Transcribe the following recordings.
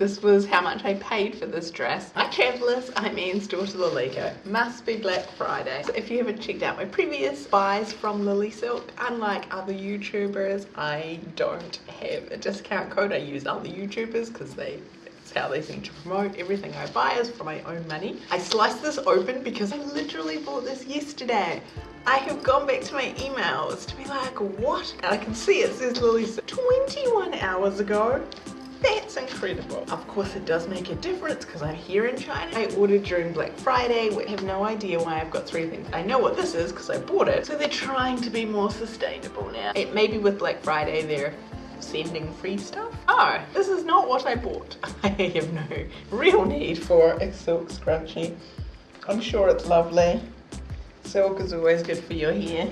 This was how much I paid for this dress. Hi travellers, I'm Anne's daughter Liliko. Must be Black Friday. So if you haven't checked out my previous buys from Lily Silk, unlike other YouTubers, I don't have a discount code. I use other YouTubers because they how they seem to promote everything I buy is for my own money. I sliced this open because I literally bought this yesterday. I have gone back to my emails to be like, what? And I can see it says Lily 21 hours ago. That's incredible. Of course it does make a difference because I'm here in China. I ordered during Black Friday. We have no idea why I've got three things. I know what this is because I bought it. So they're trying to be more sustainable now. It may be with Black Friday they're sending free stuff. Oh, this is not what I bought. I have no real need for a silk scrunchie. I'm sure it's lovely. Silk is always good for your hair.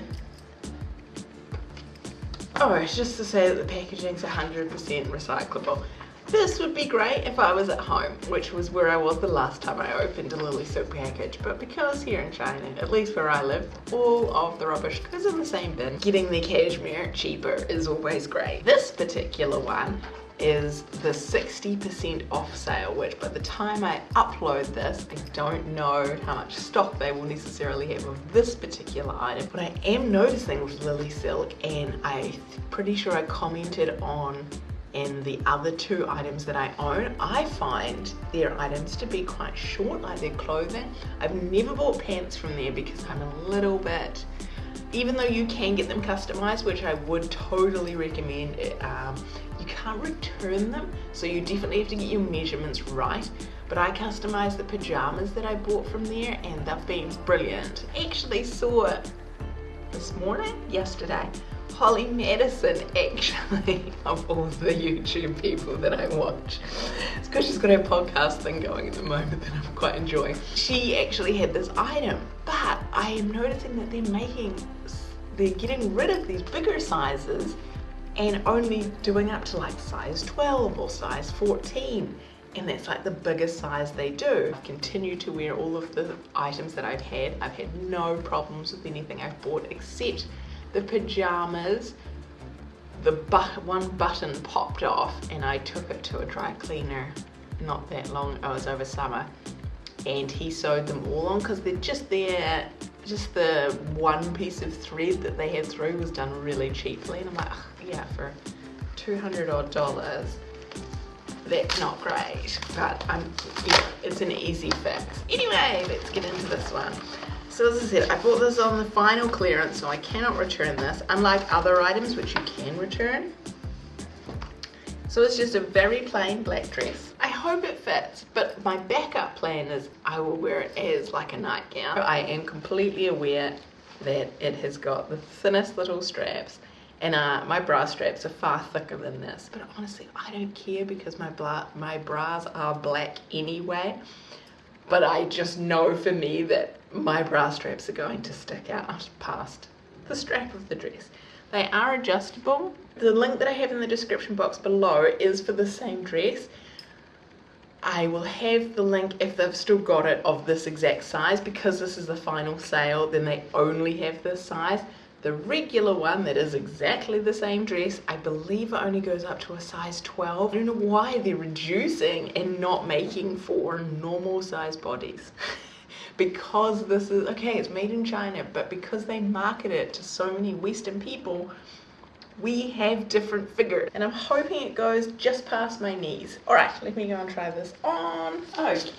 Oh, it's just to say that the packaging's 100% recyclable. This would be great if I was at home, which was where I was the last time I opened a Lily Silk package, but because here in China, at least where I live, all of the rubbish goes in the same bin. Getting the cashmere cheaper is always great. This particular one is the 60% off sale, which by the time I upload this, I don't know how much stock they will necessarily have of this particular item. But I am noticing with Lily Silk, and I'm pretty sure I commented on and the other two items that I own, I find their items to be quite short, like their clothing. I've never bought pants from there because I'm a little bit, even though you can get them customized, which I would totally recommend, um, you can't return them, so you definitely have to get your measurements right. But I customized the pajamas that I bought from there and they've been brilliant. Actually saw it this morning, yesterday, Holly Madison actually of all the YouTube people that I watch. It's because she's got her podcast thing going at the moment that I'm quite enjoying. She actually had this item, but I am noticing that they're making, they're getting rid of these bigger sizes and only doing up to like size 12 or size 14 and that's like the biggest size they do. I've continued to wear all of the items that I've had. I've had no problems with anything I've bought except the pajamas, the but one button popped off and I took it to a dry cleaner not that long, oh, it was over summer and he sewed them all on because they're just there, just the one piece of thread that they had through was done really cheaply and I'm like, yeah, for 200 odd dollars that's not great but I'm yeah it's an easy fix. Anyway let's get into this one so as I said, I bought this on the final clearance, so I cannot return this, unlike other items which you can return. So it's just a very plain black dress. I hope it fits, but my backup plan is I will wear it as like a nightgown. I am completely aware that it has got the thinnest little straps and uh, my bra straps are far thicker than this. But honestly, I don't care because my, bra my bras are black anyway but I just know for me that my bra straps are going to stick out past the strap of the dress. They are adjustable. The link that I have in the description box below is for the same dress. I will have the link if they've still got it of this exact size because this is the final sale then they only have this size the regular one that is exactly the same dress, I believe it only goes up to a size 12. I don't know why they're reducing and not making for normal size bodies. because this is, okay, it's made in China, but because they market it to so many Western people, we have different figures and I'm hoping it goes just past my knees. All right, let me go and try this on. Okay,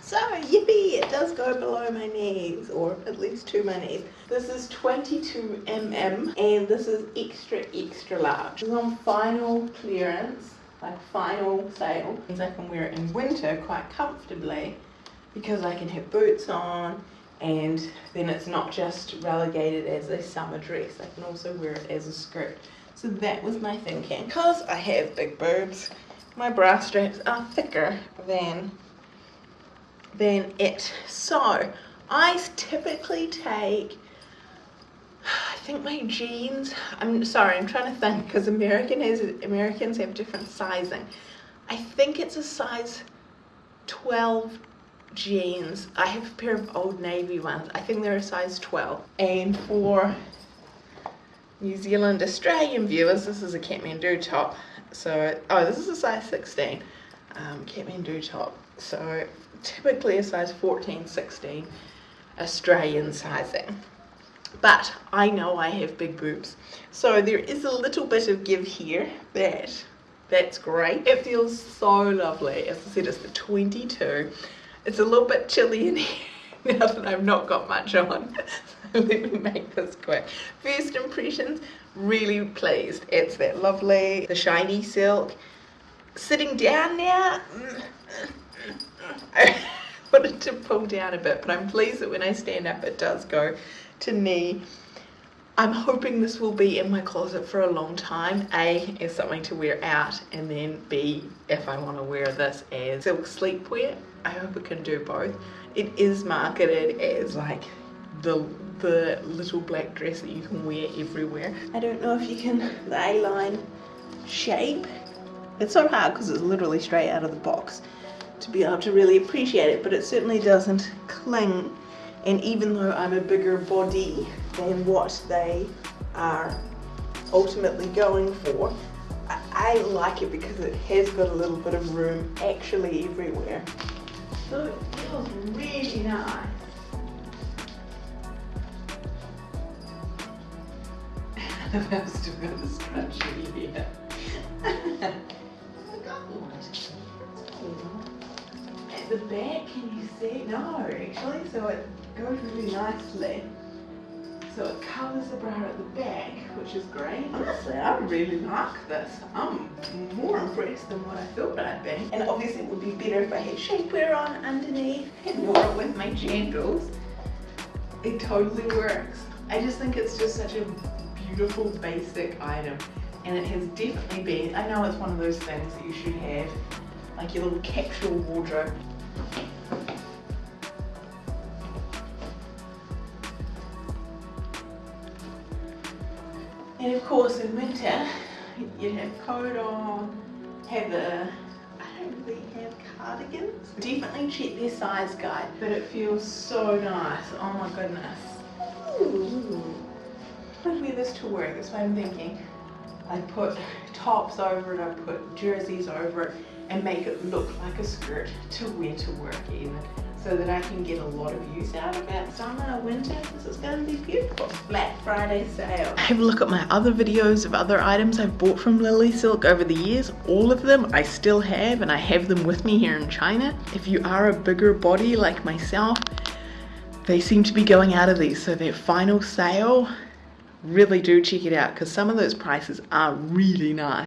so yippee, it does go below my knees or at least to my knees. This is 22 mm and this is extra, extra large. It's on final clearance, like final sale. Means I can wear it in winter quite comfortably because I can have boots on and then it's not just relegated as a summer dress I can also wear it as a skirt. So that was my thinking because I have big boobs. My bra straps are thicker than than it. So I typically take I think my jeans I'm sorry I'm trying to think because American has Americans have different sizing. I think it's a size 12 jeans. I have a pair of Old Navy ones. I think they're a size 12. And for New Zealand Australian viewers, this is a Kathmandu top. So, oh, this is a size 16. um, Kathmandu top. So typically a size 14, 16 Australian sizing. But I know I have big boobs. So there is a little bit of give here that that's great. It feels so lovely. As I said, it's the 22. It's a little bit chilly in here now that I've not got much on. So let me make this quick. First impressions, really pleased. It's that lovely, the shiny silk. Sitting down now, I wanted to pull down a bit, but I'm pleased that when I stand up it does go to knee. I'm hoping this will be in my closet for a long time. A, as something to wear out, and then B, if I want to wear this as silk sleepwear. I hope it can do both. It is marketed as like the the little black dress that you can wear everywhere. I don't know if you can, the A-line shape. It's so hard because it's literally straight out of the box to be able to really appreciate it, but it certainly doesn't cling. And even though I'm a bigger body than what they are ultimately going for, I, I like it because it has got a little bit of room actually everywhere. So it feels really nice. I've still got the scrunchie here. I've got one. At the back, can you see? No, actually, so it goes really nicely. So it covers the bra at the back, which is great. Honestly, I really like this. I'm more impressed than what I thought I'd be. And obviously it would be better if I had shapewear on underneath and wore it with my sandals. It totally works. I just think it's just such a beautiful basic item and it has definitely been, I know it's one of those things that you should have like your little capsule wardrobe And of course in winter, you'd have coat on, have a, I don't really have cardigans. Definitely check their size guide, but it feels so nice. Oh my goodness. Ooh. I'd wear this to work, that's what I'm thinking. I put tops over it, I put jerseys over it, and make it look like a skirt to wear to work even so that I can get a lot of use out of it. Summer, winter, this is going to be beautiful. Black Friday sale. Have a look at my other videos of other items I've bought from Lily Silk over the years. All of them I still have and I have them with me here in China. If you are a bigger body like myself, they seem to be going out of these. So their final sale, really do check it out because some of those prices are really nice.